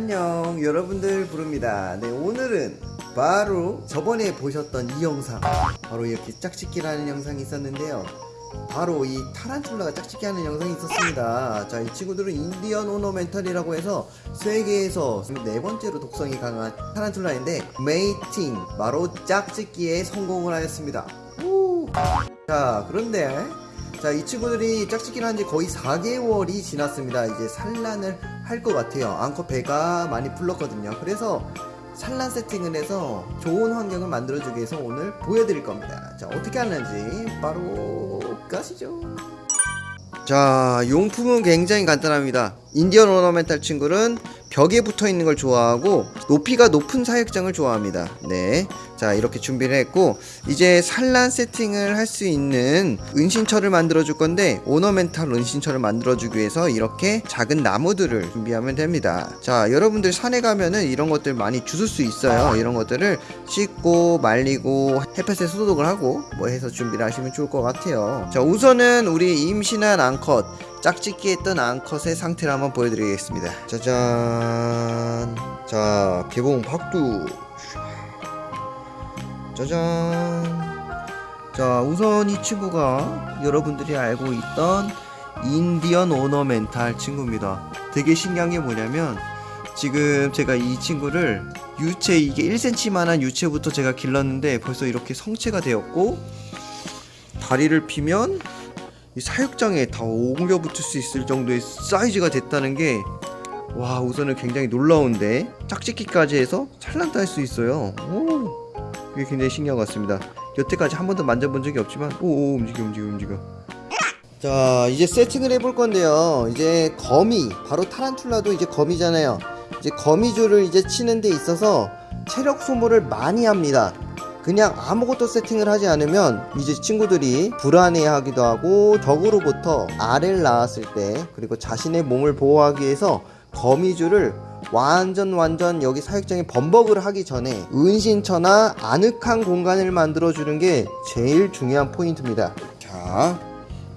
안녕 여러분들 브르입니다. 네 오늘은 바로 저번에 보셨던 이 영상 바로 이렇게 짝짓기라는 영상이 있었는데요. 바로 이 타란툴라가 짝짓기 하는 영상이 있었습니다. 자 이 친구들은 Indian Ornamental이라고 해서 세계에서 네 번째로 독성이 강한 타란툴라인데 mating 바로 짝짓기에 성공을 하였습니다. 우! 자 그런데 자, 이 친구들이 짝짓기를 한 지 거의 4개월이 지났습니다. 이제 산란을 할 것 같아요. 앙커 배가 많이 불렀거든요. 그래서 산란 세팅을 해서 좋은 환경을 만들어주기 위해서 오늘 보여드릴 겁니다. 자, 어떻게 하는지 바로 가시죠. 자, 용품은 굉장히 간단합니다. 인디언 오너멘탈 친구는 벽에 붙어 있는 걸 좋아하고 높이가 높은 사육장을 좋아합니다. 네. 자, 이렇게 준비를 했고 이제 산란 세팅을 할 수 있는 은신처를 만들어 줄 건데 오너멘탈 은신처를 만들어 주기 위해서 이렇게 작은 나무들을 준비하면 됩니다. 자, 여러분들 산에 가면은 이런 것들 많이 주술 수 있어요. 이런 것들을 씻고 말리고 햇볕에 소독을 하고 뭐 해서 준비를 하시면 좋을 것 같아요. 자, 우선은 우리 임신한 앙컷 짝짓기 했던 앙컷의 상태를 한번 보여드리겠습니다. 짜잔. 자, 개봉 박두. 짜잔. 자, 우선 이 친구가 여러분들이 알고 있던 인디언 오너멘탈 친구입니다. 되게 신기한 게 뭐냐면 지금 제가 이 친구를 유체 이게 1cm만한 유체부터 제가 길렀는데 벌써 이렇게 성체가 되었고 다리를 피면 이 사육장에 다 옮겨 붙을 수 있을 정도의 사이즈가 됐다는 게 와 우선은 굉장히 놀라운데 짝짓기까지 해서 찰란도 할 수 있어요. 오 이게 굉장히 신기한 것 같습니다. 여태까지 한 번도 만져본 적이 없지만 오오 움직여 움직여 움직여. 자 이제 세팅을 해볼 건데요. 이제 거미 바로 타란툴라도 이제 거미잖아요. 이제 거미줄을 이제 치는 데 있어서 체력 소모를 많이 합니다 그냥 아무것도 세팅을 하지 않으면 이제 친구들이 불안해하기도 하고 적으로부터 알을 낳았을 때 그리고 자신의 몸을 보호하기 위해서 거미줄을 완전 완전 여기 사육장에 범벅을 하기 전에 은신처나 아늑한 공간을 만들어 주는 게 제일 중요한 포인트입니다. 자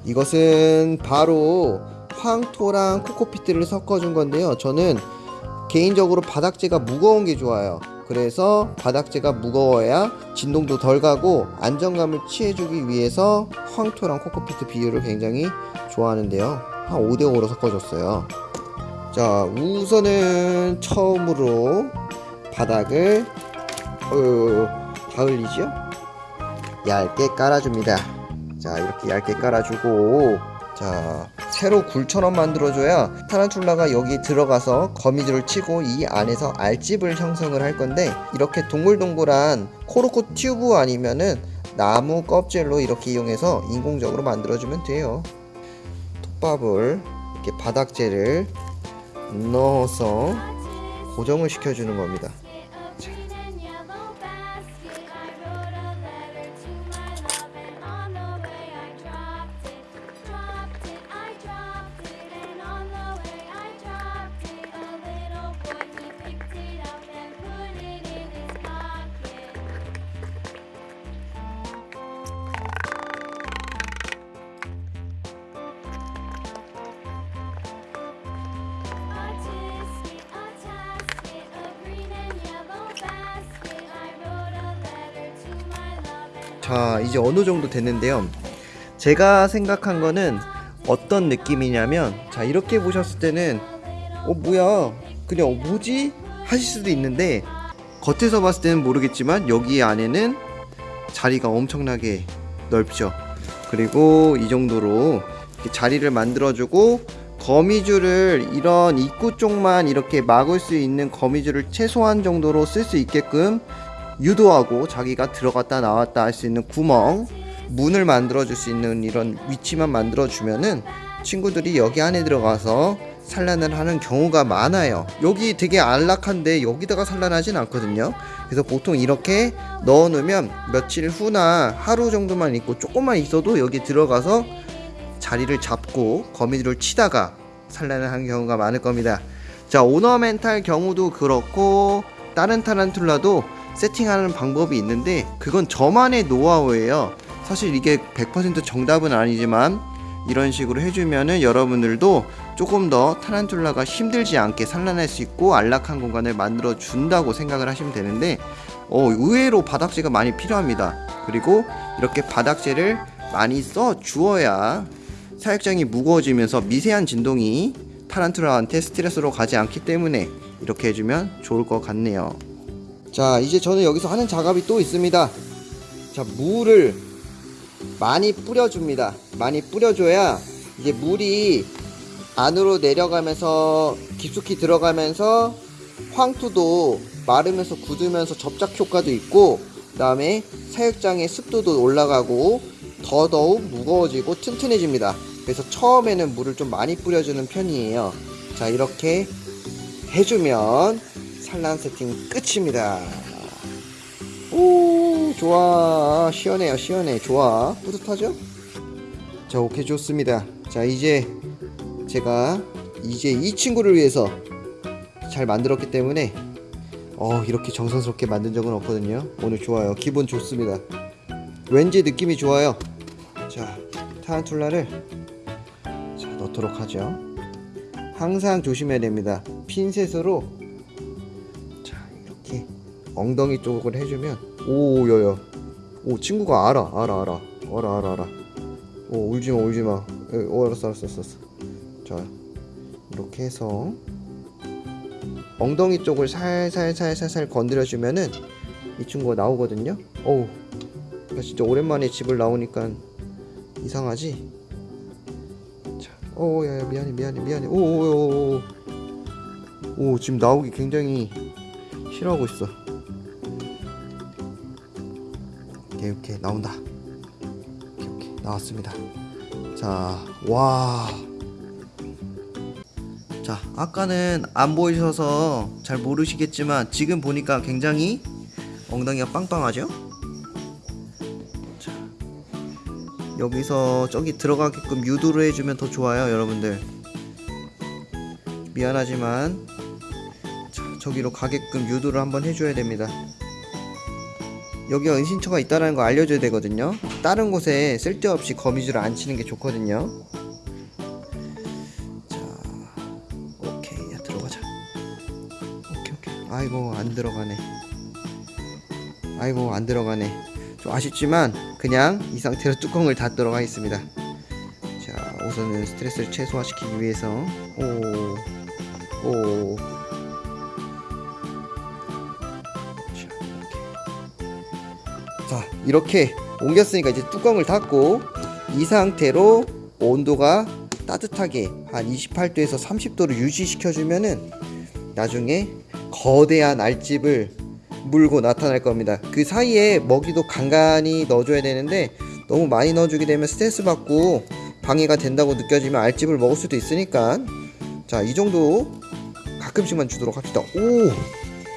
이것은 바로 황토랑 코코피트를 섞어 준 건데요. 저는 개인적으로 바닥재가 무거운 게 좋아요 그래서 바닥재가 무거워야 진동도 덜 가고 안정감을 취해주기 위해서 황토랑 코코피트 비율을 굉장히 좋아하는데요. 한 5대5로 섞어줬어요. 자 우선은 처음으로 바닥을 어, 가을리죠? 얇게 깔아줍니다. 자 이렇게 얇게 깔아주고 자 새로 굴처럼 만들어줘야 타란툴라가 여기 들어가서 거미줄을 치고 이 안에서 알집을 형성을 할 건데 이렇게 동글동글한 코르코 튜브 아니면은 나무 껍질로 이렇게 이용해서 인공적으로 만들어주면 돼요. 톱밥을 이렇게 바닥재를 넣어서 고정을 시켜주는 겁니다 자 이제 어느 정도 됐는데요. 제가 생각한 거는 어떤 느낌이냐면 자 이렇게 보셨을 때는 어 뭐야? 그냥 어, 뭐지? 하실 수도 있는데 겉에서 봤을 때는 모르겠지만 여기 안에는 자리가 엄청나게 넓죠. 그리고 이 정도로 자리를 만들어주고 거미줄을 이런 입구 쪽만 이렇게 막을 수 있는 거미줄을 최소한 정도로 쓸 수 있게끔 유도하고 자기가 들어갔다 나왔다 할 수 있는 구멍 문을 만들어 줄 수 있는 이런 위치만 만들어 주면은 친구들이 여기 안에 들어가서 산란을 하는 경우가 많아요. 여기 되게 안락한데 여기다가 산란하진 않거든요. 그래서 보통 이렇게 넣어 놓으면 며칠 후나 하루 정도만 있고 조금만 있어도 여기 들어가서 자리를 잡고 거미줄을 치다가 산란을 하는 경우가 많을 겁니다. 자 오너멘탈 경우도 그렇고 다른 타란툴라도 세팅하는 방법이 있는데 그건 저만의 노하우예요 사실 이게 100% 정답은 아니지만 이런 식으로 해주면은 여러분들도 조금 더 타란툴라가 힘들지 않게 산란할 수 있고 안락한 공간을 만들어 준다고 생각을 하시면 되는데 어, 의외로 바닥재가 많이 필요합니다. 그리고 이렇게 바닥재를 많이 써 주어야 사육장이 무거워지면서 미세한 진동이 타란툴라한테 스트레스로 가지 않기 때문에 이렇게 해주면 좋을 것 같네요. 자, 이제 저는 여기서 하는 작업이 또 있습니다. 자, 물을 많이 뿌려줍니다. 많이 뿌려줘야 이제 물이 안으로 내려가면서 깊숙이 들어가면서 황토도 마르면서 굳으면서 접착 효과도 있고 그 다음에 사육장의 습도도 올라가고 더더욱 무거워지고 튼튼해집니다. 그래서 처음에는 물을 좀 많이 뿌려주는 편이에요. 자 이렇게 해주면 산란 세팅 끝입니다. 오 좋아. 시원해요 시원해. 좋아. 뿌듯하죠? 자 오케이 좋습니다. 자 이제 제가 이제 이 친구를 위해서 잘 만들었기 때문에 어 이렇게 정성스럽게 만든 적은 없거든요. 오늘 좋아요. 기분 좋습니다. 왠지 느낌이 좋아요. 자 타란툴라를 자 넣도록 하죠. 항상 조심해야 됩니다. 핀셋으로 엉덩이 쪽을 해주면 오 여여 오 친구가 알아 알아 알아 알아 알아 알아 오 울지마 울지마 오 알았어 알았어 알았어 자 이렇게 해서 엉덩이 쪽을 살살살살살 건드려주면은 이 친구가 나오거든요. 어우, 나 진짜 오랜만에 집을 나오니까 이상하지? 자, 어, 야, 야, 미안해, 미안해, 미안해. 오, 오, 오, 오, 오, 지금 나오기 굉장히 싫어하고 있어. 오케이, 나온다. 오케이, 나왔습니다. 자, 와. 자, 아까는 안 보이셔서 잘 모르시겠지만 지금 보니까 굉장히 엉덩이가 빵빵하죠? 자, 여기서 저기 들어가게끔 유도를 해주면 더 좋아요, 여러분들. 미안하지만 자, 저기로 가게끔 유도를 한번 해줘야 됩니다. 여기가 은신처가 있다는 거 알려줘야 되거든요. 다른 곳에 쓸데없이 거미줄을 안 치는 게 좋거든요. 오케이. 야 들어가자. 오케이 오케이. 아이고 안 들어가네. 아이고 안 들어가네. 좀 아쉽지만 그냥 이 상태로 뚜껑을 닫도록 하겠습니다. 자 우선은 스트레스를 최소화시키기 위해서. 오오 자 이렇게 옮겼으니까 이제 뚜껑을 닫고 이 상태로 온도가 따뜻하게 한 28도에서 30도를 유지시켜주면은 나중에 거대한 알집을 물고 나타날 겁니다. 그 사이에 먹이도 간간히 넣어줘야 되는데 너무 많이 넣어주게 되면 스트레스 받고 방해가 된다고 느껴지면 알집을 먹을 수도 있으니까 자 이 정도 가끔씩만 주도록 합시다. 오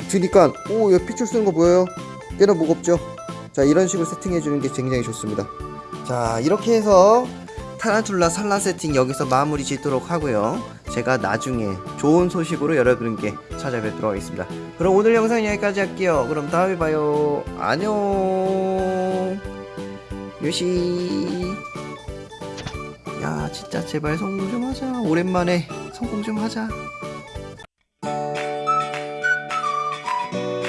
드니까 오 여기 핏줄 쓰는 거 보여요? 꽤나 무겁죠? 자 이런 식으로 세팅해 주는 게 굉장히 좋습니다. 자 이렇게 해서 타란툴라 산란 세팅 여기서 마무리 짓도록 하고요. 제가 나중에 좋은 소식으로 여러분께 찾아뵙도록 하겠습니다. 그럼 오늘 영상 여기까지 할게요. 그럼 다음에 봐요. 안녕. 요시. 야 진짜 제발 성공 좀 하자. 오랜만에 성공 좀 하자.